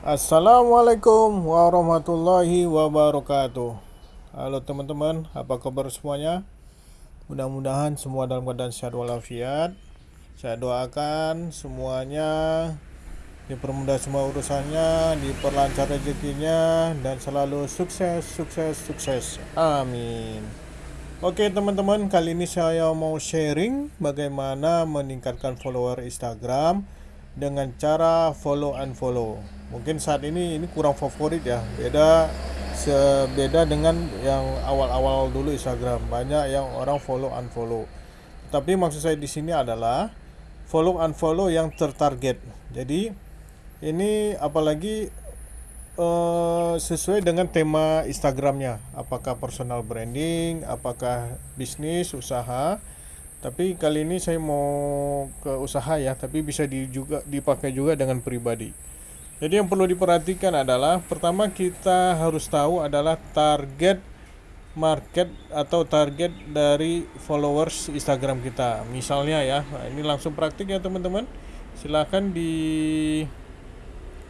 Assalamualaikum warahmatullahi wabarakatuh. Halo teman-teman, apa kabar semuanya? Mudah-mudahan semua dalam keadaan sehat walafiat. Saya doakan semuanya Dipermudah semua urusannya Diperlancar rezekinya Dan selalu sukses, sukses, sukses. Amin. Oke teman-teman, kali ini saya mau sharing Bagaimana meningkatkan follower Instagram Dengan cara follow and follow. Mungkin saat ini ini kurang favorit ya. Beda sebeda dengan yang awal-awal dulu Instagram. Banyak yang orang follow unfollow tapi maksud saya di sini adalah follow unfollow yang tertarget. Jadi ini apalagi uh, sesuai dengan tema Instagramnya. Apakah personal branding apakah bisnis usaha tapi kali ini saya mau ke usaha ya tapi bisa di juga dipakai juga dengan pribadi jadi yang perlu diperhatikan adalah pertama kita harus tahu adalah target market atau target dari followers Instagram kita. Misalnya ya, nah ini langsung praktik ya teman-teman. Silahkan di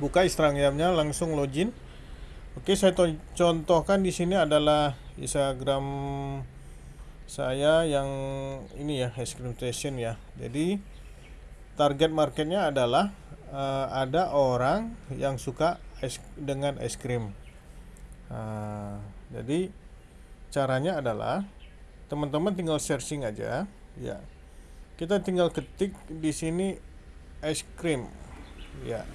buka Instagramnya langsung login. Oke, saya contohkan di sini adalah Instagram saya yang ini ya, es krim station ya. Jadi target marketnya adalah uh, ada orang yang suka es dengan es krim. Uh, jadi caranya adalah teman-teman tinggal searching aja, ya. Kita tinggal ketik di sini es krim, ya,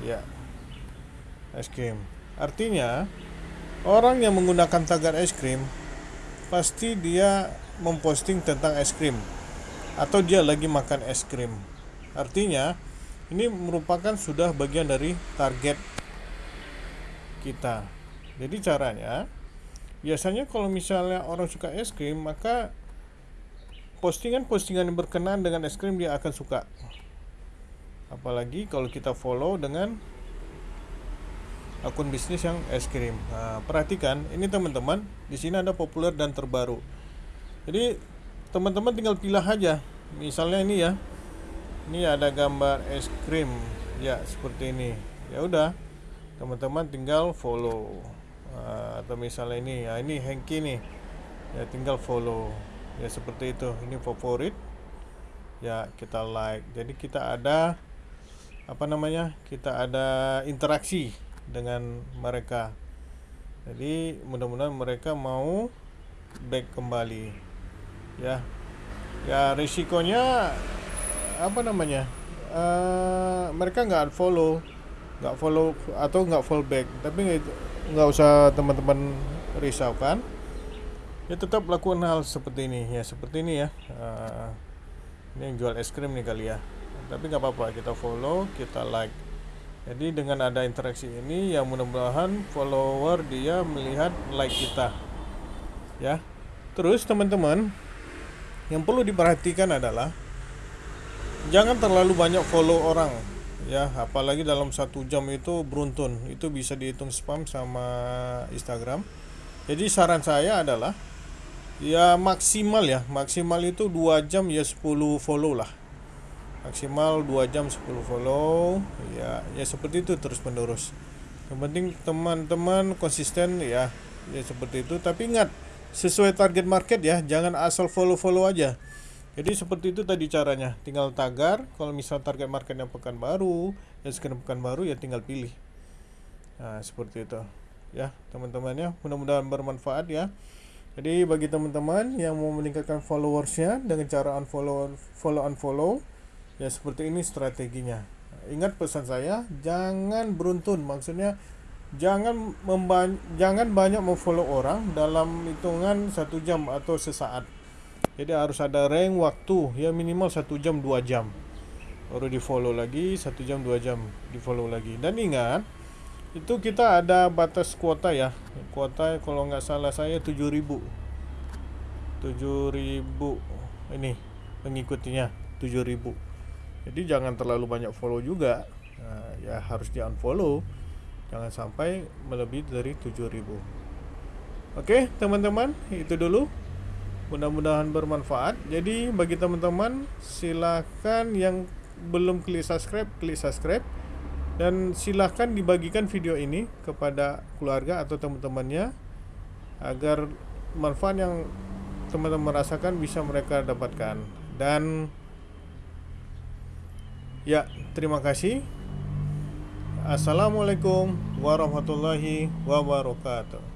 ya, es krim. Artinya orang yang menggunakan tagar es krim pasti dia memposting tentang es krim atau dia lagi makan es krim Artinya, ini merupakan sudah bagian dari target kita. Jadi caranya, biasanya kalau misalnya orang suka es krim, maka postingan-postingan yang berkenaan dengan es krim dia akan suka. Apalagi kalau kita follow dengan akun bisnis yang es krim. Nah, perhatikan, ini teman-teman, di sini ada populer dan terbaru. Jadi teman-teman tinggal pilih aja. Misalnya ini ya, ini ada gambar es krim. Ya seperti ini. Ya udah teman-teman tinggal follow. Uh, atau misalnya ini. Ya ini Hengki nih. Ya tinggal follow. Ya seperti itu. Ini favorit. Ya kita like. Jadi kita ada apa namanya kita ada interaksi dengan mereka. Jadi mudah-mudahan mereka mau back kembali. Ya. Ya risikonya apa namanya uh, mereka nggak unfollow nggak follow atau nggak follow back. Tapi nggak usah teman-teman risaukan ya tetap lakukan hal seperti ini. Ya seperti ini ya. Uh, ini yang jual es krim nih kali ya. Tapi nggak apa-apa kita follow kita like jadi dengan ada interaksi ini ya mudah-mudahan follower dia melihat like kita. Ya. Terus teman-teman yang perlu diperhatikan adalah jangan terlalu banyak follow orang ya. Apalagi dalam satu jam itu beruntun. Itu bisa dihitung spam sama Instagram. Jadi saran saya adalah ya maksimal ya. Maksimal itu dua jam ya 10 follow lah maksimal 2 jam 10 follow ya ya seperti itu terus menerus yang penting teman-teman konsisten ya ya seperti itu tapi ingat sesuai target market ya jangan asal follow-follow aja jadi seperti itu tadi caranya. Tinggal tagar, kalau misal target marketnya pekan baru, ya sekitar pekan baru ya tinggal pilih. Nah, seperti itu. Ya, teman-teman ya, mudah-mudahan bermanfaat ya. Jadi bagi teman-teman yang mau meningkatkan followersnya dengan cara unfollow, follow unfollow, ya seperti ini strateginya. Ingat pesan saya, jangan beruntun. Maksudnya jangan jangan banyak memfollow orang dalam hitungan satu jam atau sesaat. Jadi harus ada rank waktu ya minimal satu jam dua jam. Baru di follow lagi satu jam dua jam di follow lagi. Dan ingat itu kita ada batas kuota ya. Kuota kalau nggak salah saya 7000 7000 ini pengikutnya 7000 jadi jangan terlalu banyak follow juga. Nah, ya harus di unfollow. Jangan sampai melebihi dari 7000 oke teman-teman itu dulu. Mudah-mudahan bermanfaat. Jadi bagi teman-teman silahkan yang belum klik subscribe klik subscribe. Dan silahkan dibagikan video ini kepada keluarga atau teman-temannya agar manfaat yang teman-teman rasakan bisa mereka dapatkan. Dan ya terima kasih. Assalamualaikum warahmatullahi wabarakatuh